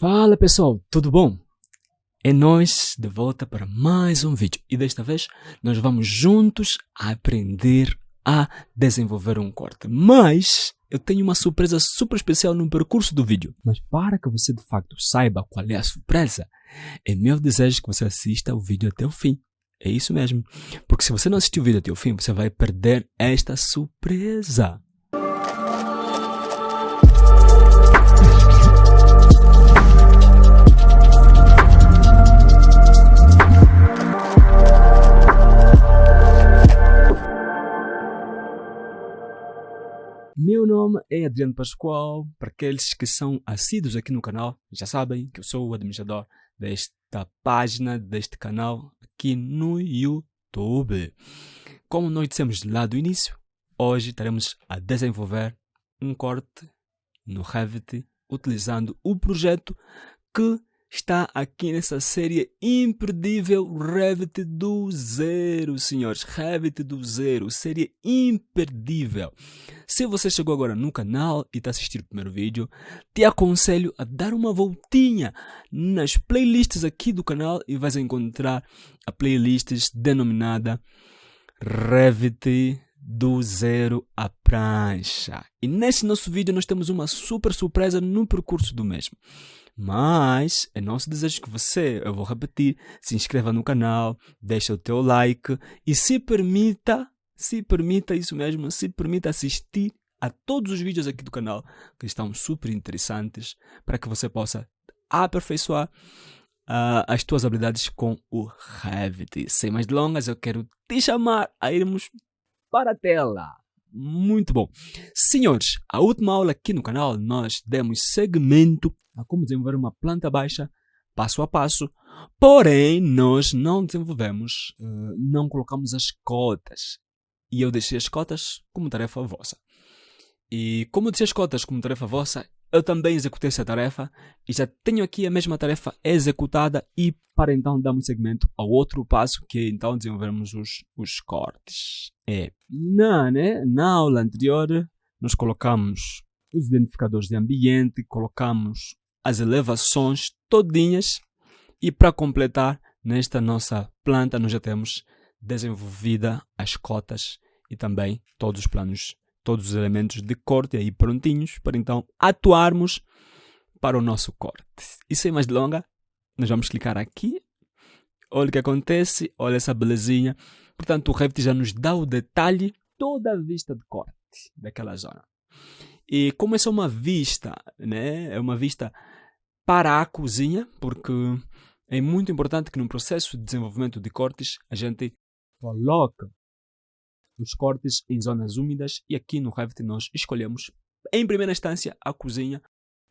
Fala pessoal, tudo bom? É nós de volta para mais um vídeo e desta vez nós vamos juntos aprender a desenvolver um corte. Mas eu tenho uma surpresa super especial no percurso do vídeo. Mas para que você de facto saiba qual é a surpresa, é meu desejo que você assista o vídeo até o fim. É isso mesmo. Porque se você não assistir o vídeo até o fim, você vai perder esta surpresa. Meu nome é Adriano Pascoal. Para aqueles que são assíduos aqui no canal, já sabem que eu sou o administrador desta página, deste canal aqui no YouTube. Como nós dissemos lá do início, hoje estaremos a desenvolver um corte no Revit utilizando o projeto que está aqui nessa série imperdível Revit do zero, senhores. Revit do zero, série imperdível. Se você chegou agora no canal e está assistindo o primeiro vídeo, te aconselho a dar uma voltinha nas playlists aqui do canal e vais encontrar a playlist denominada Revit do zero à prancha. E nesse nosso vídeo nós temos uma super surpresa no percurso do mesmo. Mas é nosso desejo que você, eu vou repetir, se inscreva no canal, deixe o teu like e se permita, se permita isso mesmo, se permita assistir a todos os vídeos aqui do canal que estão super interessantes para que você possa aperfeiçoar uh, as tuas habilidades com o Revit. Sem mais delongas, eu quero te chamar a irmos para a tela. Muito bom. Senhores, a última aula aqui no canal nós demos segmento a como desenvolver uma planta baixa passo a passo, porém nós não desenvolvemos, uh, não colocamos as cotas. E eu deixei as cotas como tarefa vossa. E como eu deixei as cotas como tarefa vossa, eu também executei essa tarefa e já tenho aqui a mesma tarefa executada e para então darmos segmento ao outro passo que é então desenvolvermos os, os cortes. É, na, né, na aula anterior nós colocamos os identificadores de ambiente, colocamos as elevações todinhas e para completar nesta nossa planta nós já temos desenvolvida as cotas e também todos os planos todos os elementos de corte aí prontinhos para então atuarmos para o nosso corte. E sem mais delonga, nós vamos clicar aqui. Olha o que acontece, olha essa belezinha. Portanto, o Revit já nos dá o detalhe, toda a vista de corte daquela zona. E como essa é uma vista, né? É uma vista para a cozinha, porque é muito importante que no processo de desenvolvimento de cortes a gente coloque os cortes em zonas úmidas e aqui no Revit nós escolhemos em primeira instância a cozinha.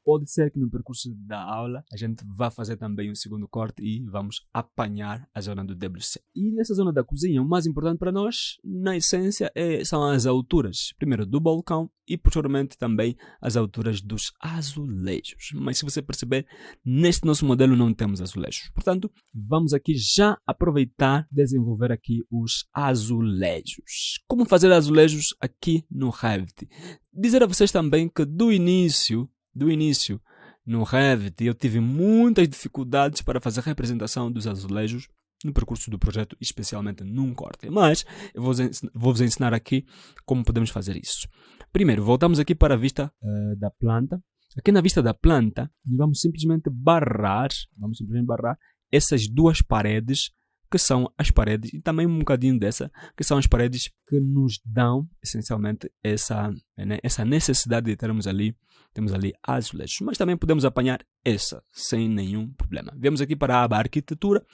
Pode ser que no percurso da aula a gente vá fazer também um segundo corte e vamos apanhar a zona do WC. E nessa zona da cozinha, o mais importante para nós, na essência, é, são as alturas. Primeiro do balcão e posteriormente também as alturas dos azulejos. Mas se você perceber, neste nosso modelo não temos azulejos. Portanto, vamos aqui já aproveitar desenvolver aqui os azulejos. Como fazer azulejos aqui no Revit? Dizer a vocês também que do início, do início, no Revit, eu tive muitas dificuldades para fazer representação dos azulejos no percurso do projeto, especialmente num corte. Mas eu vou vos ensinar aqui como podemos fazer isso. Primeiro, voltamos aqui para a vista uh, da planta. Aqui na vista da planta, vamos simplesmente barrar, vamos simplesmente barrar essas duas paredes que são as paredes, e também um bocadinho dessa, que são as paredes que nos dão, essencialmente, essa, né, essa necessidade de termos ali, temos ali azulejos. Mas também podemos apanhar essa, sem nenhum problema. Vemos aqui para a aba arquitetura.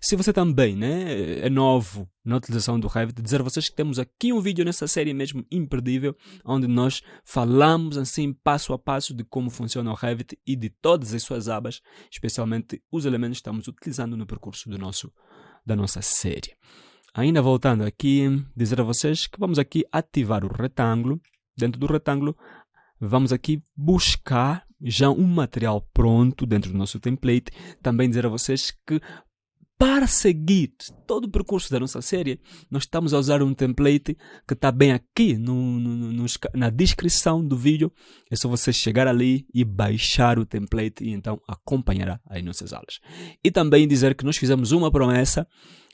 Se você também né, é novo na utilização do Revit, dizer a vocês que temos aqui um vídeo nessa série mesmo imperdível, onde nós falamos assim passo a passo de como funciona o Revit e de todas as suas abas, especialmente os elementos que estamos utilizando no percurso do nosso da nossa série. Ainda voltando aqui, dizer a vocês que vamos aqui ativar o retângulo. Dentro do retângulo, vamos aqui buscar já um material pronto dentro do nosso template. Também dizer a vocês que para seguir todo o percurso da nossa série, nós estamos a usar um template que está bem aqui no, no, no, na descrição do vídeo. É só você chegar ali e baixar o template e então acompanhará as nossas aulas. E também dizer que nós fizemos uma promessa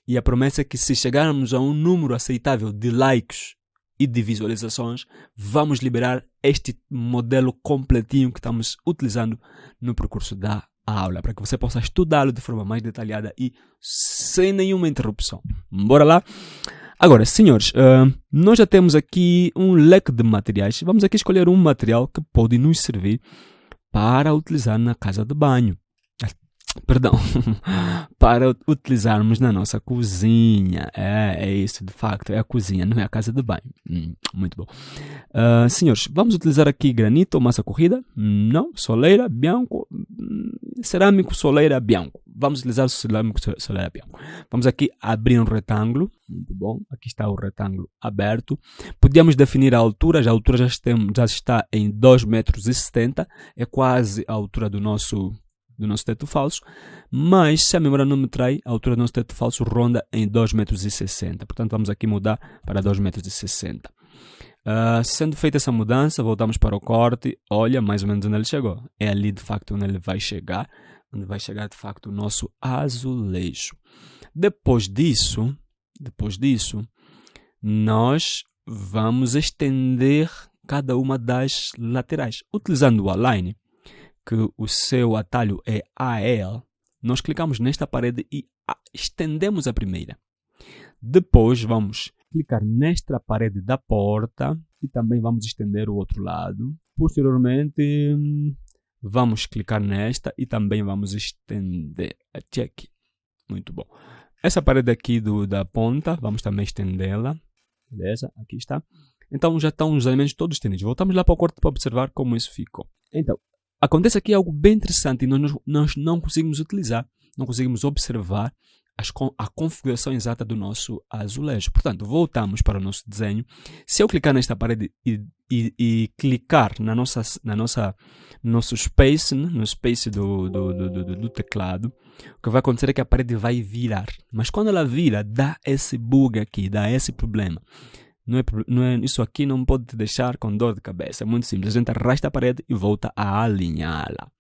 e a promessa é que se chegarmos a um número aceitável de likes e de visualizações, vamos liberar este modelo completinho que estamos utilizando no percurso da aula, para que você possa estudá-lo de forma mais detalhada e sem nenhuma interrupção. Bora lá? Agora, senhores, uh, nós já temos aqui um leque de materiais. Vamos aqui escolher um material que pode nos servir para utilizar na casa de banho perdão, para utilizarmos na nossa cozinha. É, é isso, de facto, é a cozinha, não é a casa de banho. Hum, muito bom. Uh, senhores, vamos utilizar aqui granito ou massa corrida? Não, soleira, bianco, hum, cerâmico, soleira, bianco. Vamos utilizar o cerâmico, soleira, bianco. Vamos aqui abrir um retângulo. Muito bom, aqui está o retângulo aberto. Podíamos definir a altura, já a altura já, já está em 2,70 metros, é quase a altura do nosso do nosso teto falso, mas se a memória não me trai, a altura do nosso teto falso ronda em 2,60 metros. Portanto, vamos aqui mudar para 2,60 metros. Uh, sendo feita essa mudança, voltamos para o corte. Olha mais ou menos onde ele chegou. É ali de facto onde ele vai chegar, onde vai chegar de facto o nosso azulejo. Depois disso, depois disso, nós vamos estender cada uma das laterais, utilizando o align que o seu atalho é AL, nós clicamos nesta parede e estendemos a primeira. Depois vamos clicar nesta parede da porta e também vamos estender o outro lado. Posteriormente, vamos clicar nesta e também vamos estender até aqui. Muito bom. Essa parede aqui do, da ponta, vamos também estendê-la. Beleza? Aqui está. Então já estão os elementos todos estendidos. Voltamos lá para o corte para observar como isso ficou. Então, Acontece aqui algo bem interessante e nós, nós não conseguimos utilizar, não conseguimos observar as, a configuração exata do nosso azulejo. Portanto, voltamos para o nosso desenho. Se eu clicar nesta parede e, e, e clicar na nossa, na nossa, no nosso space, né, no space do, do, do, do teclado, o que vai acontecer é que a parede vai virar. Mas quando ela vira, dá esse bug aqui, dá esse problema. Não é, não é, isso aqui não pode te deixar com dor de cabeça. É muito simples. A gente arrasta a parede e volta a alinhá-la.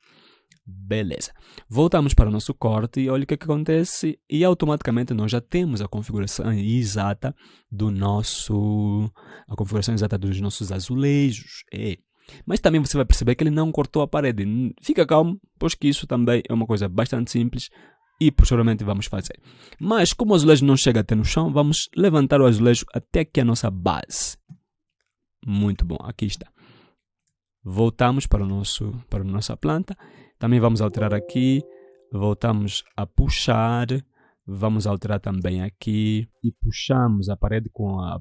Beleza. Voltamos para o nosso corte e olha o que, que, acontece. E automaticamente nós já temos a configuração exata do nosso. A configuração exata dos nossos azulejos. É. Mas também você vai perceber que ele não cortou a parede. Fica calmo, pois que isso também é uma coisa bastante simples e posteriormente vamos fazer. Mas como o azulejo não chega até no chão, vamos levantar o azulejo até aqui a nossa base. Muito bom, aqui está. Voltamos para, o nosso, para a nossa planta. Também vamos alterar aqui. Voltamos a puxar. Vamos alterar também aqui. E puxamos a parede com, a,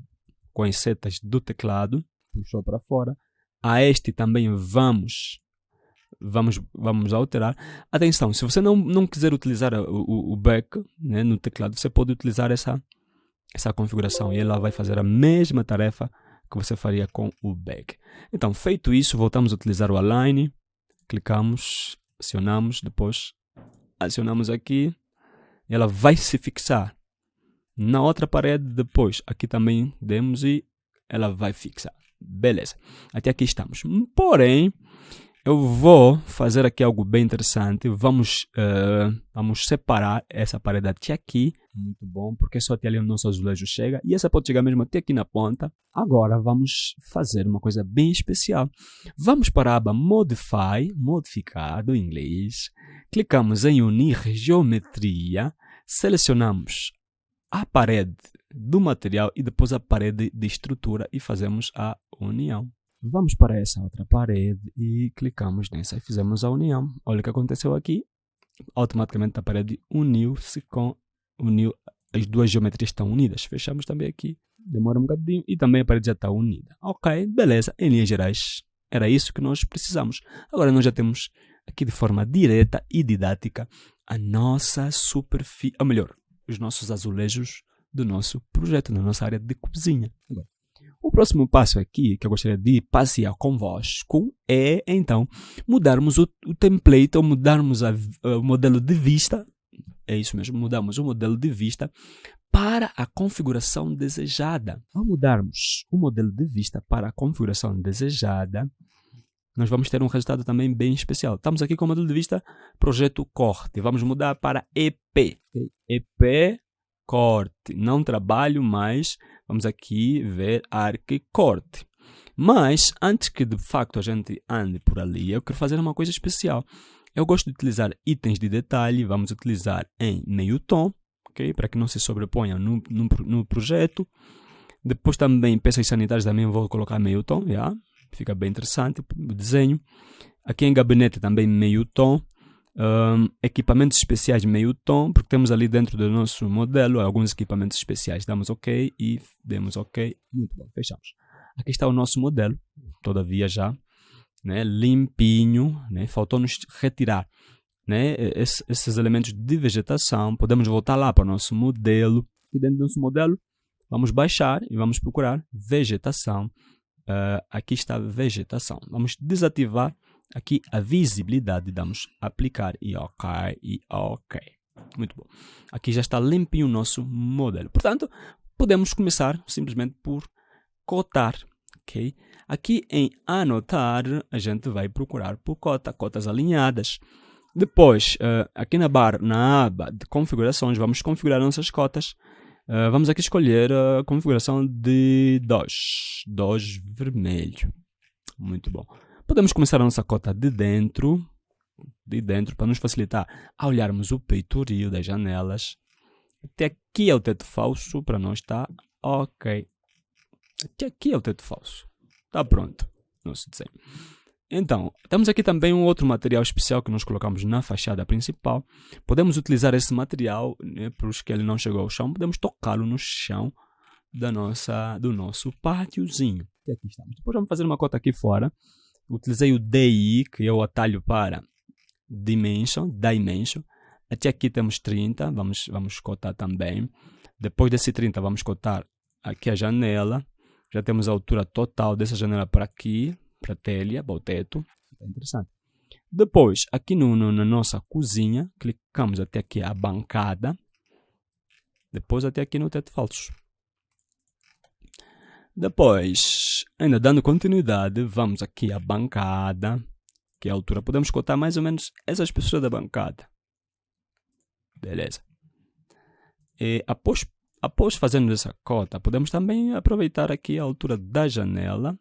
com as setas do teclado. Puxou para fora. A este também vamos vamos, vamos alterar. Atenção, se você não, não quiser utilizar o, o back né, no teclado, você pode utilizar essa, essa configuração e ela vai fazer a mesma tarefa que você faria com o back. Então, feito isso, voltamos a utilizar o align, clicamos, acionamos, depois acionamos aqui, ela vai se fixar na outra parede, depois aqui também demos e ela vai fixar. Beleza, até aqui estamos. Porém, eu vou fazer aqui algo bem interessante. Vamos, uh, vamos separar essa parede até aqui. Muito bom, porque só até ali o nosso azulejo chega. E essa pode chegar mesmo até aqui na ponta. Agora vamos fazer uma coisa bem especial. Vamos para a aba Modify, modificar do inglês. Clicamos em unir geometria. Selecionamos a parede do material e depois a parede de estrutura e fazemos a união. Vamos para essa outra parede e clicamos nessa e fizemos a união. Olha o que aconteceu aqui. Automaticamente a parede uniu-se com... Uniu, as duas geometrias estão unidas. Fechamos também aqui. Demora um bocadinho e também a parede já está unida. Ok, beleza. Em linhas gerais, era isso que nós precisamos. Agora nós já temos aqui de forma direta e didática a nossa superfície, ou melhor, os nossos azulejos do nosso projeto, na nossa área de cozinha. Agora, o próximo passo aqui que eu gostaria de passear convosco é, então, mudarmos o, o template ou mudarmos a, o modelo de vista é isso mesmo, mudamos o modelo de vista para a configuração desejada. Ao mudarmos o modelo de vista para a configuração desejada, nós vamos ter um resultado também bem especial. Estamos aqui com o modelo de vista projeto corte. Vamos mudar para EP. EP corte. Não trabalho mais. Vamos aqui ver arque corte. Mas, antes que de facto a gente ande por ali, eu quero fazer uma coisa especial. Eu gosto de utilizar itens de detalhe, vamos utilizar em meio tom, ok? Para que não se sobreponham no, no, no projeto. Depois também peças sanitárias também vou colocar meio tom, já? fica bem interessante o desenho. Aqui em gabinete também meio tom. Um, equipamentos especiais meio tom, porque temos ali dentro do nosso modelo alguns equipamentos especiais. Damos OK e demos OK. Muito bom, fechamos. Aqui está o nosso modelo, todavia já né, limpinho, né, faltou-nos retirar né, esses, elementos de vegetação. Podemos voltar lá para o nosso modelo. E dentro do nosso modelo, vamos baixar e vamos procurar vegetação. Uh, aqui está vegetação. Vamos desativar aqui a visibilidade. Damos aplicar e OK e OK. Muito bom. Aqui já está limpinho o nosso modelo. Portanto, podemos começar simplesmente por cotar. ok? Aqui em anotar, a gente vai procurar por cota, cotas alinhadas. Depois, uh, aqui na barra, na aba de configurações, vamos configurar nossas cotas. Uh, vamos aqui escolher a configuração de 2. 2 vermelho. Muito bom. Podemos começar a nossa cota de dentro, de dentro, para nos facilitar a olharmos o peitoril das janelas. Até aqui é o teto falso, para nós está ok. Até aqui é o teto falso. Está pronto nosso desenho. Então, temos aqui também um outro material especial que nós colocamos na fachada principal. Podemos utilizar esse material, né, para os que ele não chegou ao chão, podemos tocá-lo no chão da nossa, do nosso pátiozinho. E aqui estamos. Depois vamos fazer uma cota aqui fora. Utilizei o DI, que é o atalho para Dimension, Dimension. Até aqui temos 30, vamos, vamos cotar também. Depois desse 30, vamos cotar aqui a janela. Já temos a altura total dessa janela para aqui, para a telha, para o teto. É interessante. Depois, aqui no, no, na nossa cozinha, clicamos até aqui a bancada. Depois até aqui no teto falso. Depois, ainda dando continuidade, vamos aqui à bancada, que é a altura. Podemos contar mais ou menos essa espessura da bancada. Beleza. E após, após fazermos essa cota, podemos também aproveitar aqui a altura da janela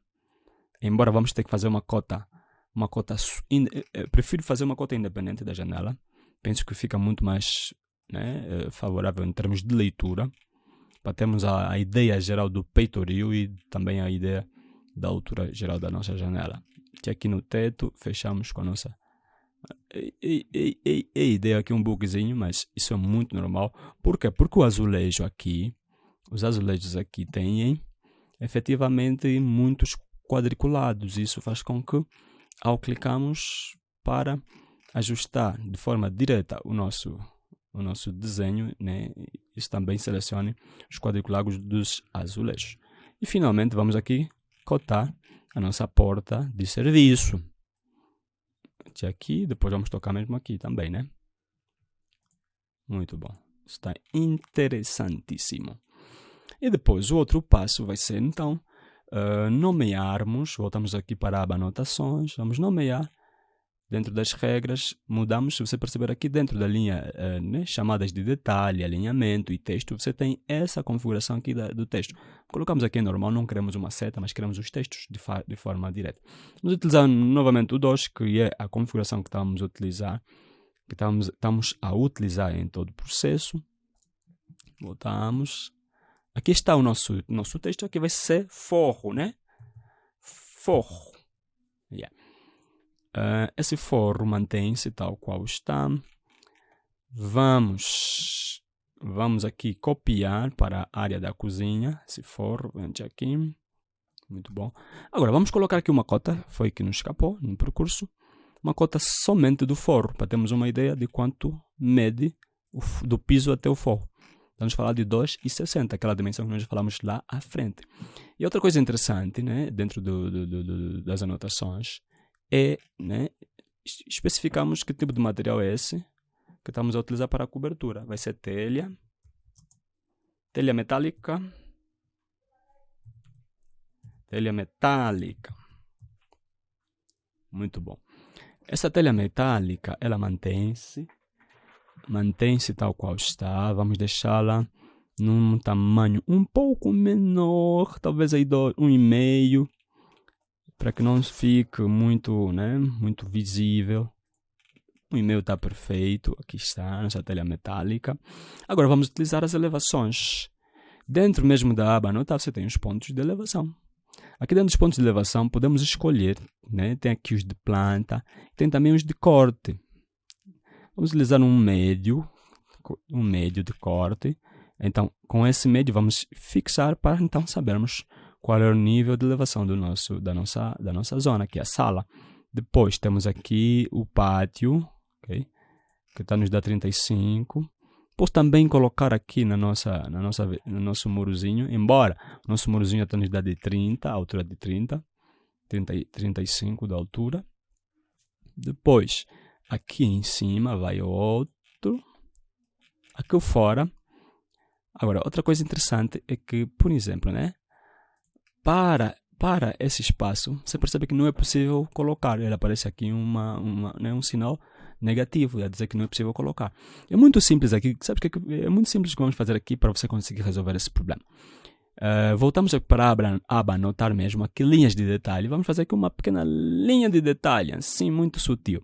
embora vamos ter que fazer uma cota, uma cota, eh, eh, prefiro fazer uma cota independente da janela. Penso que fica muito mais né, eh, favorável em termos de leitura, para termos a, a ideia geral do peitoril e também a ideia da altura geral da nossa janela. Que aqui no teto fechamos com a nossa e ideia aqui um bugzinho, mas isso é muito normal. Por quê? Porque o azulejo aqui, os azulejos aqui têm efetivamente muitos quadriculados. Isso faz com que, ao clicarmos para ajustar de forma direta o nosso, o nosso desenho, né, isso também selecione os quadriculados dos azulejos. E finalmente vamos aqui cotar a nossa porta de serviço. De aqui, depois vamos tocar mesmo aqui também, né? Muito bom. Está interessantíssimo. E depois o outro passo vai ser então uh, nomearmos, voltamos aqui para a aba anotações, vamos nomear dentro das regras, mudamos, se você perceber aqui dentro da linha uh, né, chamadas de detalhe, alinhamento e texto, você tem essa configuração aqui da, do texto. Colocamos aqui em normal, não queremos uma seta, mas queremos os textos de, de forma direta. Vamos utilizar novamente o 2, que é a configuração que estamos a utilizar, que estamos, estamos a utilizar em todo o processo. Voltamos, Aqui está o nosso, nosso texto, aqui vai ser forro, né? Forro. Yeah. Uh, esse forro mantém-se tal qual está. Vamos, vamos aqui copiar para a área da cozinha, esse forro, vende aqui. Muito bom. Agora, vamos colocar aqui uma cota, foi que nos escapou no percurso. Uma cota somente do forro, para termos uma ideia de quanto mede o, do piso até o forro. Vamos falar de 2,60, aquela dimensão que nós falamos lá à frente. E outra coisa interessante, né, dentro do, do, do, das anotações, é né, especificamos que tipo de material é esse, que estamos a utilizar para a cobertura. Vai ser telha, telha metálica, telha metálica. Muito bom. Essa telha metálica, ela mantém-se, mantém-se tal qual está. Vamos deixá-la num tamanho um pouco menor, talvez aí do um e meio, para que não fique muito, né, muito visível. O e-mail está perfeito, aqui está, nossa telha metálica. Agora vamos utilizar as elevações. Dentro mesmo da aba anotar você tem os pontos de elevação. Aqui dentro dos pontos de elevação podemos escolher, né? tem aqui os de planta, tem também os de corte. Vamos utilizar um médio, um médio de corte. Então, com esse médio vamos fixar para então sabermos qual é o nível de elevação do nosso, da, nossa, da nossa zona, que é a sala. Depois temos aqui o pátio, okay? que está nos dá 35. Posso também colocar aqui na nossa, na nossa, no nosso murozinho, embora nosso murozinho está nos dá de 30, a altura de 30, 30, 35 da altura. Depois, aqui em cima vai outro. Aqui fora. Agora, outra coisa interessante é que, por exemplo, né? Para para esse espaço, você percebe que não é possível colocar. Ele aparece aqui uma, uma, né, um sinal negativo, a dizer que não é possível colocar. É muito simples aqui, sabe que é muito simples que vamos fazer aqui para você conseguir resolver esse problema. Uh, voltamos para a aba, aba anotar mesmo aqui linhas de detalhe. Vamos fazer aqui uma pequena linha de detalhe, assim, muito sutil.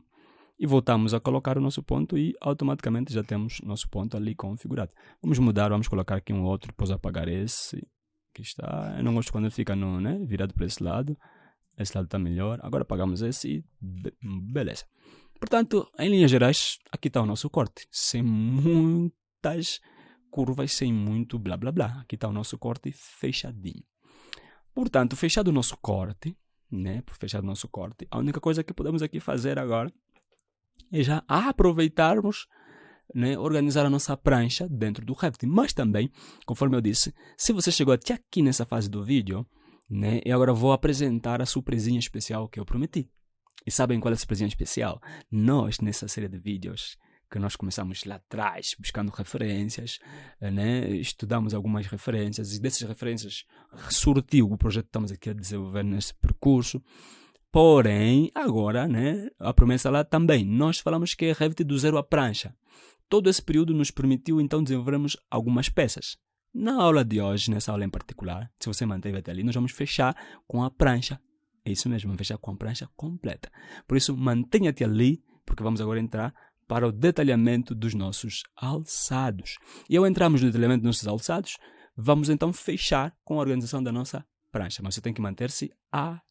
E voltamos a colocar o nosso ponto e automaticamente já temos nosso ponto ali configurado. Vamos mudar, vamos colocar aqui um outro, depois apagar esse. Aqui está. Eu não gosto quando fica no, né, virado para esse lado. Esse lado está melhor. Agora apagamos esse e be beleza. Portanto, em linhas gerais, aqui está o nosso corte, sem muitas curvas, sem muito blá blá blá. Aqui está o nosso corte fechadinho. Portanto, fechado o nosso corte, né? Fechado o nosso corte, a única coisa que podemos aqui fazer agora é já aproveitarmos, né, organizar a nossa prancha dentro do Revit. Mas também, conforme eu disse, se você chegou até aqui nessa fase do vídeo, né, eu agora vou apresentar a surpresinha especial que eu prometi. E sabem qual é a surpresa especial? Nós, nessa série de vídeos que nós começamos lá atrás, buscando referências, né? estudamos algumas referências e dessas referências surtiu o projeto que estamos aqui a desenvolver nesse percurso. Porém, agora, né, a promessa lá também, nós falamos que é Revit do zero à prancha. Todo esse período nos permitiu então desenvolvermos algumas peças. Na aula de hoje, nessa aula em particular, se você manteve até ali, nós vamos fechar com a prancha é isso mesmo, vamos fechar com a prancha completa. Por isso, mantenha-te ali, porque vamos agora entrar para o detalhamento dos nossos alçados. E ao entrarmos no detalhamento dos nossos alçados, vamos então fechar com a organização da nossa prancha. Mas você tem que manter-se aí.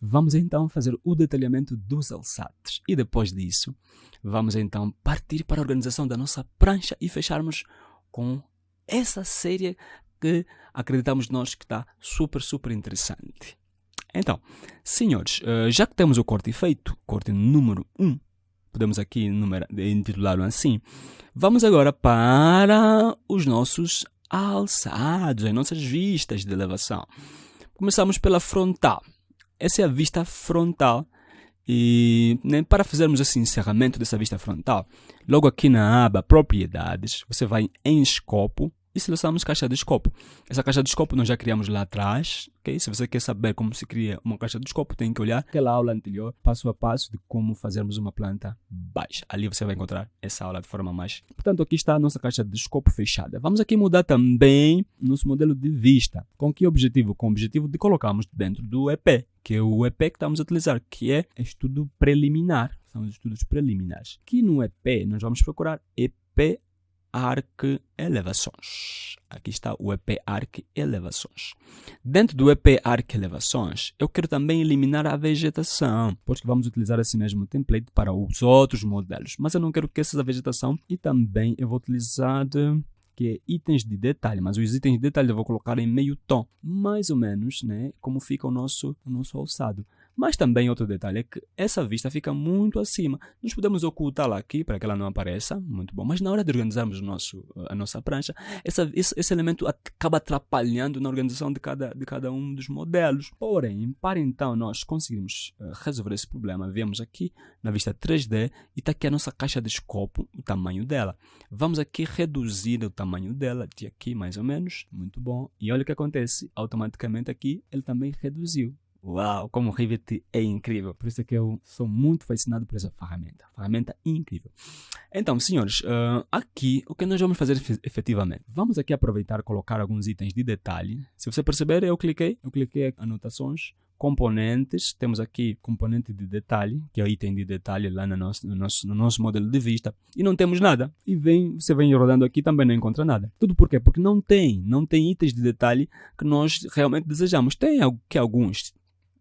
Vamos então fazer o detalhamento dos alçados. E depois disso, vamos então partir para a organização da nossa prancha e fecharmos com essa série que acreditamos nós que está super, super interessante. Então, senhores, eh, já que temos o corte feito, corte número 1, podemos aqui intitulá-lo assim, vamos agora para os nossos alçados, as nossas vistas de elevação. Começamos pela frontal. Essa é a vista frontal. E né, para fazermos esse encerramento dessa vista frontal, logo aqui na aba Propriedades, você vai em Escopo, e selecionamos caixa de escopo. Essa caixa de escopo nós já criamos lá atrás, ok? Se você quer saber como se cria uma caixa de escopo, tem que olhar aquela aula anterior, passo a passo de como fazermos uma planta baixa. Ali você vai encontrar essa aula de forma mais... Portanto, aqui está a nossa caixa de escopo fechada. Vamos aqui mudar também nosso modelo de vista. Com que objetivo? Com o objetivo de colocarmos dentro do EP, que é o EP que estamos a utilizar, que é estudo preliminar. São os estudos preliminares. Aqui no EP, nós vamos procurar EP Arc Elevações. Aqui está o EP Arc Elevações. Dentro do EP Arc Elevações, eu quero também eliminar a vegetação, porque vamos utilizar esse mesmo template para os outros modelos. Mas eu não quero que essa vegetação e também eu vou utilizar que é itens de detalhe, mas os itens de detalhe eu vou colocar em meio tom, mais ou menos, né, como fica o nosso, o nosso alçado. Mas também outro detalhe é que essa vista fica muito acima. Nós podemos ocultá-la aqui para que ela não apareça, muito bom. Mas na hora de organizarmos nosso, a nossa prancha, essa, esse, esse, elemento acaba atrapalhando na organização de cada, de cada um dos modelos. Porém, para então nós conseguirmos uh, resolver esse problema, vemos aqui na vista 3D e está aqui a nossa caixa de escopo, o tamanho dela. Vamos aqui reduzir o tamanho dela, de aqui mais ou menos, muito bom. E olha o que acontece, automaticamente aqui ele também reduziu. Uau, como o Rivet é incrível. Por isso é que eu sou muito fascinado por essa ferramenta. Ferramenta incrível. Então, senhores, uh, aqui o que nós vamos fazer efetivamente? Vamos aqui aproveitar e colocar alguns itens de detalhe. Se você perceber, eu cliquei, eu cliquei anotações, componentes, temos aqui componente de detalhe, que é o item de detalhe lá no nosso, no nosso, no nosso modelo de vista, e não temos nada. E vem, você vem rodando aqui também não encontra nada. Tudo por quê? Porque não tem, não tem itens de detalhe que nós realmente desejamos. Tem que alguns,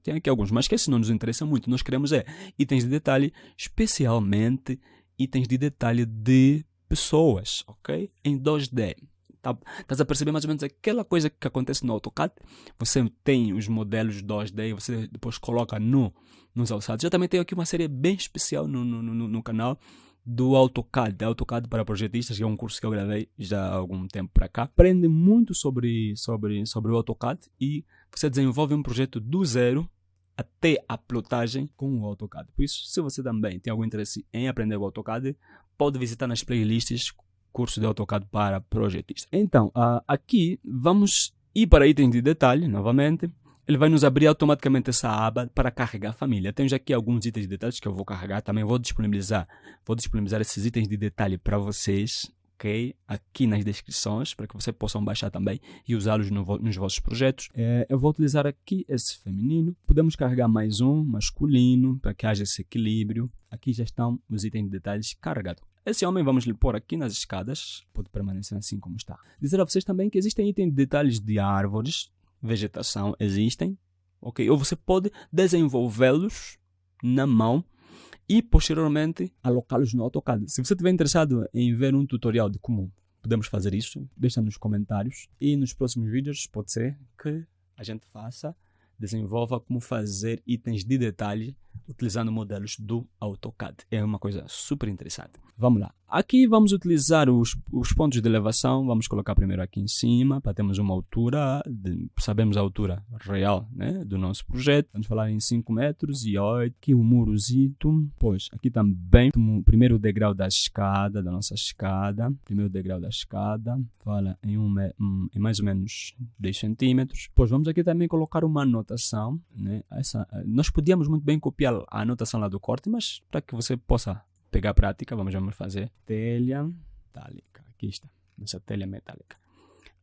tem aqui alguns, mas que esse não nos interessa muito. Nós queremos é itens de detalhe, especialmente itens de detalhe de pessoas, ok? Em 2D. Tá, estás a perceber mais ou menos aquela coisa que acontece no AutoCAD? Você tem os modelos 2D e você depois coloca no, nos alçados. Eu também tenho aqui uma série bem especial no, no, no, no canal do AutoCAD, AutoCAD para projetistas, que é um curso que eu gravei já há algum tempo para cá. Aprende muito sobre, sobre, sobre o AutoCAD e você desenvolve um projeto do zero até a plotagem com o AutoCAD. Por isso, se você também tem algum interesse em aprender o AutoCAD, pode visitar nas playlists curso de AutoCAD para projetistas. Então, uh, aqui vamos ir para itens de detalhe, novamente. Ele vai nos abrir automaticamente essa aba para carregar a família. Temos aqui alguns itens de detalhes que eu vou carregar. Também vou disponibilizar, vou disponibilizar esses itens de detalhe para vocês ok? Aqui nas descrições, para que vocês possam baixar também e usá-los no, nos vossos projetos. É, eu vou utilizar aqui esse feminino. Podemos carregar mais um masculino, para que haja esse equilíbrio. Aqui já estão os itens de detalhes carregados. Esse homem vamos lhe pôr aqui nas escadas, pode permanecer assim como está. Dizer a vocês também que existem itens de detalhes de árvores, vegetação, existem, ok? Ou você pode desenvolvê-los na mão e posteriormente alocá-los no AutoCAD. Se você estiver interessado em ver um tutorial de como podemos fazer isso, deixa nos comentários e nos próximos vídeos pode ser que a gente faça, desenvolva como fazer itens de detalhe utilizando modelos do AutoCAD. É uma coisa super interessante. Vamos lá. Aqui vamos utilizar os, os pontos de elevação. Vamos colocar primeiro aqui em cima para termos uma altura, de, sabemos a altura real né, do nosso projeto. Vamos falar em 5 metros e 8. Aqui o murozito. Pois, aqui também primeiro degrau da escada, da nossa escada. Primeiro degrau da escada. Fala em, um, em mais ou menos 10 centímetros. Pois vamos aqui também colocar uma anotação. Né? Essa, nós podíamos muito bem copiar a anotação lá do corte, mas para que você possa pegar prática, vamos, vamos fazer telha metálica. Aqui está, nossa telha metálica.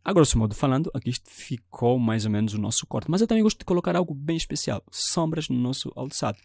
A grosso modo falando, aqui ficou mais ou menos o nosso corte. Mas eu também gosto de colocar algo bem especial, sombras no nosso alçado.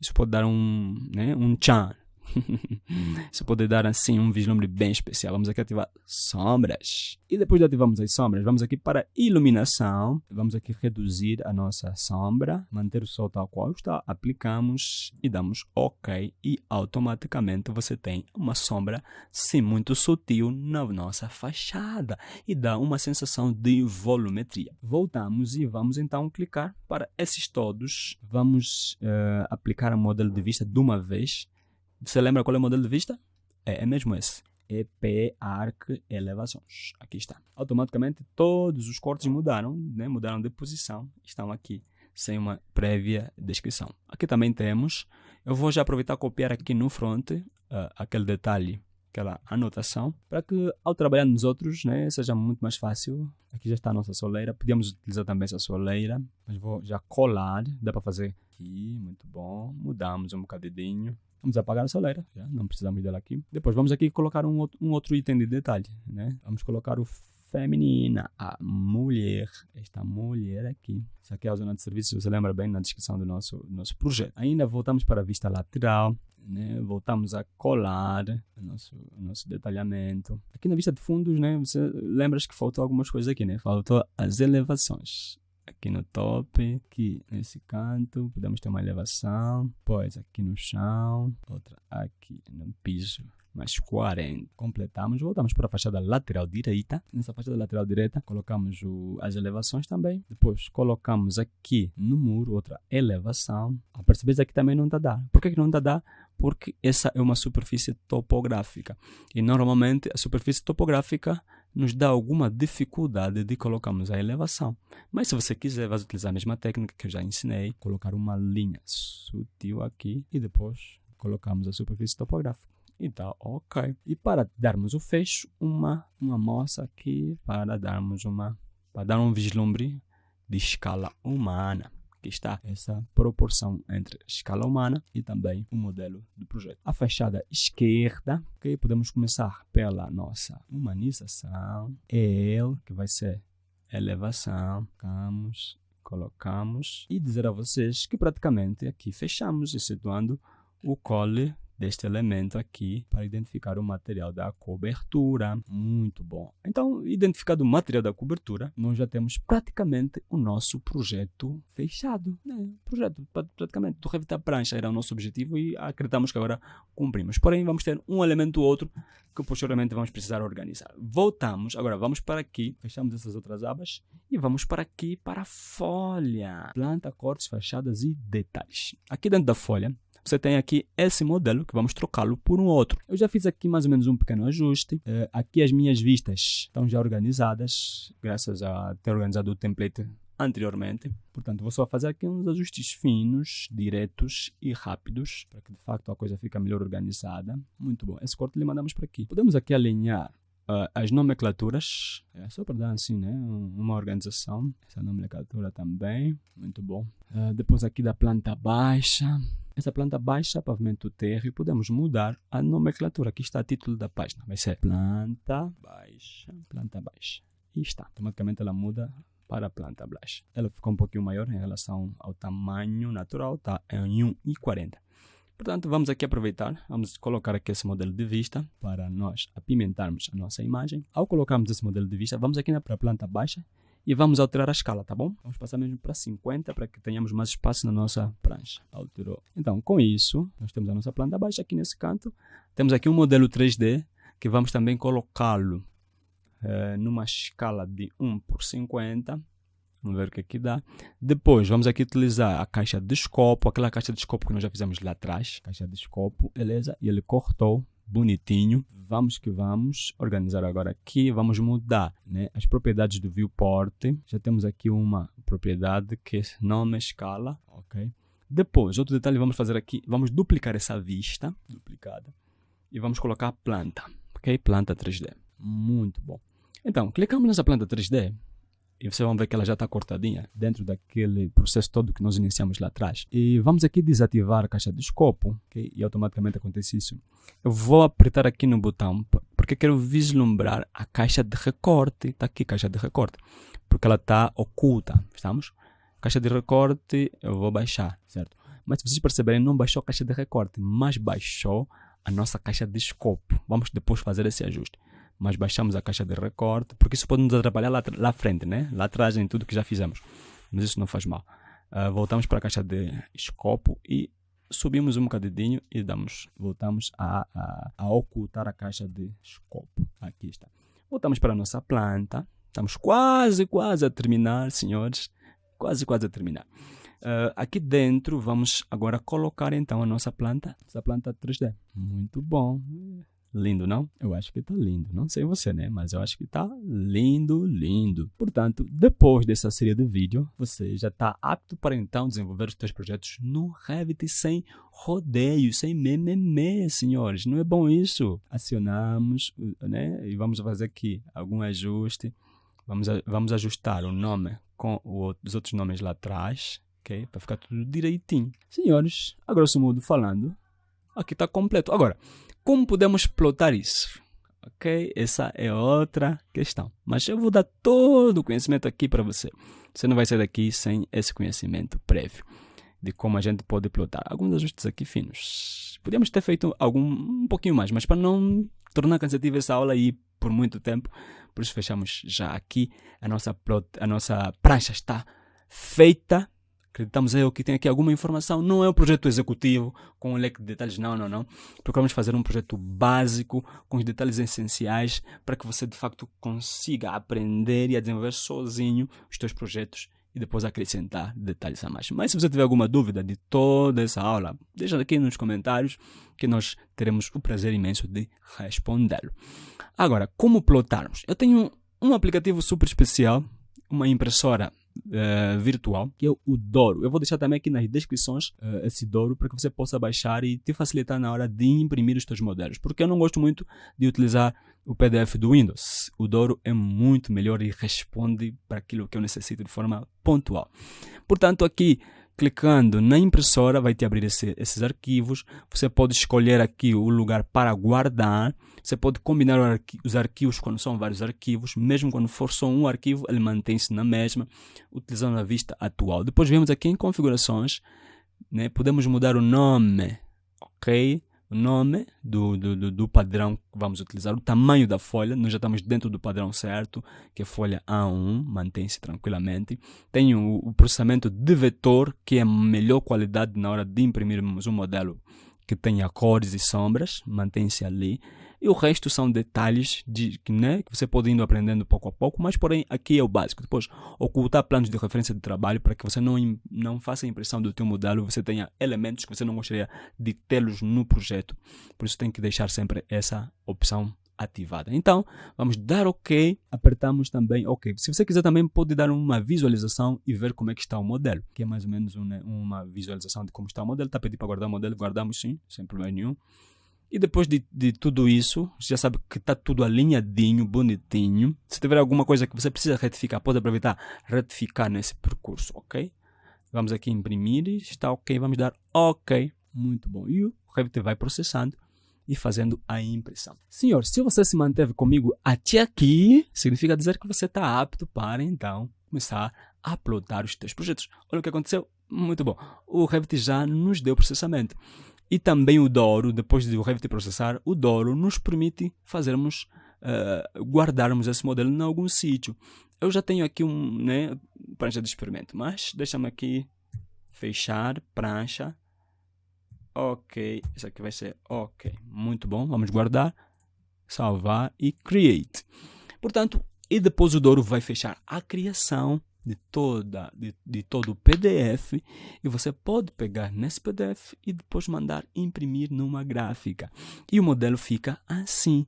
Isso pode dar um, né, um tchan Isso pode dar assim um vislumbre bem especial. Vamos aqui ativar sombras. E depois de ativarmos as sombras, vamos aqui para iluminação. Vamos aqui reduzir a nossa sombra, manter o sol tal qual está. Aplicamos e damos OK. E automaticamente você tem uma sombra, sim, muito sutil na nossa fachada. E dá uma sensação de volumetria. Voltamos e vamos então clicar para esses todos. Vamos uh, aplicar o modelo de vista de uma vez você lembra qual é o modelo de vista? É, é mesmo esse. EP Arc Elevações. Aqui está. Automaticamente todos os cortes mudaram, né? mudaram de posição, estão aqui sem uma prévia descrição. Aqui também temos, eu vou já aproveitar copiar aqui no front uh, aquele detalhe, aquela anotação, para que ao trabalhar nos outros né, seja muito mais fácil. Aqui já está a nossa soleira, podíamos utilizar também essa soleira, mas vou já colar, dá para fazer aqui, muito bom. Mudamos um bocadinho. Vamos apagar a soleira, já não precisamos dela aqui. Depois vamos aqui colocar um outro, um outro item de detalhe, né? Vamos colocar o feminina, a mulher, esta mulher aqui. Isso aqui é a zona de serviço, você lembra bem na descrição do nosso, do nosso projeto. Ainda voltamos para a vista lateral, né? voltamos a colar o nosso, o nosso detalhamento. Aqui na vista de fundos, né? você lembra que faltou algumas coisas aqui, né? Faltou as elevações aqui no top, aqui nesse canto, podemos ter uma elevação, depois aqui no chão, outra aqui no piso mais 40. Completamos, voltamos para a fachada lateral direita. Nessa fachada lateral direita, colocamos o, as elevações também. Depois, colocamos aqui no muro outra elevação. A perceber aqui também não está dar. Por que, que não está dar? Porque essa é uma superfície topográfica. E normalmente a superfície topográfica nos dá alguma dificuldade de colocarmos a elevação. Mas se você quiser, vai utilizar a mesma técnica que eu já ensinei, colocar uma linha sutil aqui e depois colocamos a superfície topográfica e tá ok. E para darmos o fecho, uma, uma moça aqui para darmos uma, para dar um vislumbre de escala humana. Aqui está essa proporção entre escala humana e também o modelo do projeto. A fachada esquerda, ok? Podemos começar pela nossa humanização. L, que vai ser elevação. Colocamos, colocamos e dizer a vocês que praticamente aqui fechamos, excetuando o cole deste elemento aqui para identificar o material da cobertura. Muito bom. Então, identificado o material da cobertura, nós já temos praticamente o nosso projeto fechado. Né? Projeto praticamente do Revita Prancha era o nosso objetivo e acreditamos que agora cumprimos. Porém, vamos ter um elemento ou outro que posteriormente vamos precisar organizar. Voltamos, agora vamos para aqui, fechamos essas outras abas e vamos para aqui para a folha. Planta, cortes, fachadas e detalhes. Aqui dentro da folha, você tem aqui esse modelo que vamos trocá-lo por um outro. Eu já fiz aqui mais ou menos um pequeno ajuste. Uh, aqui as minhas vistas estão já organizadas, graças a ter organizado o template anteriormente. Portanto, vou só fazer aqui uns ajustes finos, diretos e rápidos, para que de facto a coisa fique melhor organizada. Muito bom. Esse corte lhe mandamos para aqui. Podemos aqui alinhar uh, as nomenclaturas, é só para dar assim, né, uma organização. Essa nomenclatura também, muito bom. Uh, depois aqui da planta baixa, essa planta baixa, pavimento térreo, podemos mudar a nomenclatura. Aqui está o título da página. Vai ser planta baixa, planta baixa. E está. Automaticamente ela muda para planta baixa. Ela ficou um pouquinho maior em relação ao tamanho natural, está em 1,40. Portanto, vamos aqui aproveitar, vamos colocar aqui esse modelo de vista para nós apimentarmos a nossa imagem. Ao colocarmos esse modelo de vista, vamos aqui para a planta baixa e vamos alterar a escala, tá bom? Vamos passar mesmo para 50 para que tenhamos mais espaço na nossa prancha. Alterou. Então, com isso, nós temos a nossa planta baixa aqui nesse canto. Temos aqui um modelo 3D que vamos também colocá-lo é, numa escala de 1 por 50. Vamos ver o que aqui dá. Depois, vamos aqui utilizar a caixa de escopo, aquela caixa de escopo que nós já fizemos lá atrás. Caixa de escopo, beleza? E ele cortou bonitinho. Vamos que vamos organizar agora aqui, vamos mudar né, as propriedades do viewport. Já temos aqui uma propriedade que é nome escala, ok? Depois, outro detalhe vamos fazer aqui, vamos duplicar essa vista, duplicada, e vamos colocar a planta, ok? Planta 3D, muito bom. Então, clicamos nessa planta 3D, e vocês vão ver que ela já está cortadinha dentro daquele processo todo que nós iniciamos lá atrás. E vamos aqui desativar a caixa de escopo, okay? e automaticamente acontece isso. Eu vou apertar aqui no botão porque quero vislumbrar a caixa de recorte. Está aqui caixa de recorte, porque ela está oculta, estamos? Caixa de recorte eu vou baixar, certo? Mas se vocês perceberem, não baixou a caixa de recorte, mas baixou a nossa caixa de escopo. Vamos depois fazer esse ajuste mas baixamos a caixa de recorte, porque isso pode nos atrapalhar lá, lá frente, né? lá atrás em tudo que já fizemos, mas isso não faz mal. Uh, voltamos para a caixa de escopo e subimos um bocadinho e damos, voltamos a, a, a ocultar a caixa de escopo. Aqui está. Voltamos para a nossa planta. Estamos quase, quase a terminar, senhores. Quase, quase a terminar. Uh, aqui dentro vamos agora colocar então a nossa planta, essa planta 3D. Muito bom. Lindo, não? Eu acho que está lindo. Não sei você, né? Mas eu acho que está lindo, lindo. Portanto, depois dessa série de vídeo, você já está apto para então desenvolver os seus projetos no Revit sem rodeio, sem mememe, senhores. Não é bom isso? Acionamos, né? E vamos fazer aqui algum ajuste. Vamos, vamos ajustar o nome com os outros nomes lá atrás, ok? Para ficar tudo direitinho. Senhores, a grosso modo falando, aqui está completo. Agora, como podemos plotar isso? Ok? Essa é outra questão. Mas eu vou dar todo o conhecimento aqui para você. Você não vai sair daqui sem esse conhecimento prévio de como a gente pode plotar. Alguns ajustes aqui finos. Podíamos ter feito algum um pouquinho mais, mas para não tornar cansativa essa aula aí por muito tempo, por isso fechamos já aqui. A nossa, plot, a nossa prancha está feita acreditamos eu que tem aqui alguma informação, não é um projeto executivo com um leque de detalhes, não, não, não. Procuramos fazer um projeto básico com os detalhes essenciais para que você de facto consiga aprender e a desenvolver sozinho os seus projetos e depois acrescentar detalhes a mais. Mas se você tiver alguma dúvida de toda essa aula, deixa aqui nos comentários que nós teremos o prazer imenso de respondê-lo. Agora, como plotarmos? Eu tenho um aplicativo super especial, uma impressora uh, virtual, que é o Doro. Eu vou deixar também aqui nas descrições uh, esse Doro para que você possa baixar e te facilitar na hora de imprimir os seus modelos. Porque eu não gosto muito de utilizar o PDF do Windows. O Doro é muito melhor e responde para aquilo que eu necessito de forma pontual. Portanto, aqui Clicando na impressora vai te abrir esse, esses arquivos. Você pode escolher aqui o lugar para guardar. Você pode combinar os arquivos quando são vários arquivos. Mesmo quando for só um arquivo, ele mantém-se na mesma, utilizando a vista atual. Depois vemos aqui em configurações, né? podemos mudar o nome, ok? O nome do, do, do, padrão que vamos utilizar, o tamanho da folha, nós já estamos dentro do padrão certo, que é folha A1, mantém-se tranquilamente. Tem o, o, processamento de vetor, que é a melhor qualidade na hora de imprimirmos um modelo que tenha cores e sombras, mantém-se ali. E o resto são detalhes de, né, que você pode ir aprendendo pouco a pouco, mas porém aqui é o básico. Depois, ocultar planos de referência de trabalho para que você não, não faça a impressão do teu modelo, você tenha elementos que você não gostaria de tê-los no projeto. Por isso tem que deixar sempre essa opção ativada. Então, vamos dar OK, apertamos também OK. Se você quiser também pode dar uma visualização e ver como é que está o modelo, que é mais ou menos uma, uma visualização de como está o modelo. Está pedindo para guardar o modelo, guardamos sim, sem problema nenhum. E depois de, de tudo isso, você já sabe que está tudo alinhadinho, bonitinho. Se tiver alguma coisa que você precisa retificar, pode aproveitar retificar nesse percurso, ok? Vamos aqui imprimir, está ok, vamos dar ok. Muito bom. E o Revit vai processando e fazendo a impressão. Senhor, se você se manteve comigo até aqui, significa dizer que você está apto para então começar a uploadar os seus projetos. Olha o que aconteceu. Muito bom. O Revit já nos deu processamento. E também o Doro, depois de o Revit processar, o Doro nos permite fazermos, uh, guardarmos esse modelo em algum sítio. Eu já tenho aqui um, né, prancha de experimento, mas deixa-me aqui fechar prancha. Ok, isso aqui vai ser ok. Muito bom, vamos guardar, salvar e create. Portanto, e depois o Doro vai fechar a criação de, toda, de, de todo o PDF e você pode pegar nesse PDF e depois mandar imprimir numa gráfica. E o modelo fica assim.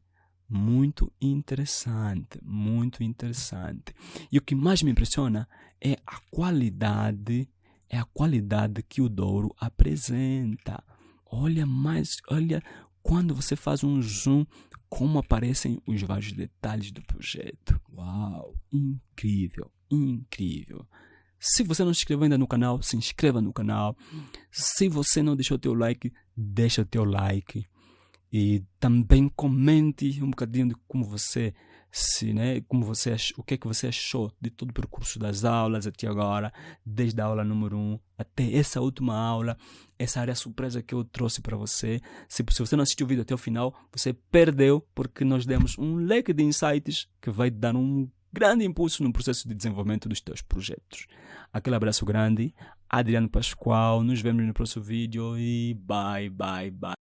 Muito interessante, muito interessante. E o que mais me impressiona é a qualidade, é a qualidade que o Douro apresenta. Olha mais, olha quando você faz um zoom, como aparecem os vários detalhes do projeto. Uau, incrível incrível. Se você não se inscreveu ainda no canal, se inscreva no canal. Se você não deixou o teu like, deixa o teu like. E também comente um bocadinho de como você se, né, como você o que é que você achou de todo o percurso das aulas até agora, desde a aula número 1 um até essa última aula, essa área surpresa que eu trouxe para você. Se, se você não assistiu o vídeo até o final, você perdeu porque nós demos um leque de insights que vai dar um grande impulso no processo de desenvolvimento dos teus projetos. Aquele abraço grande, Adriano Pascoal, nos vemos no próximo vídeo e bye, bye, bye.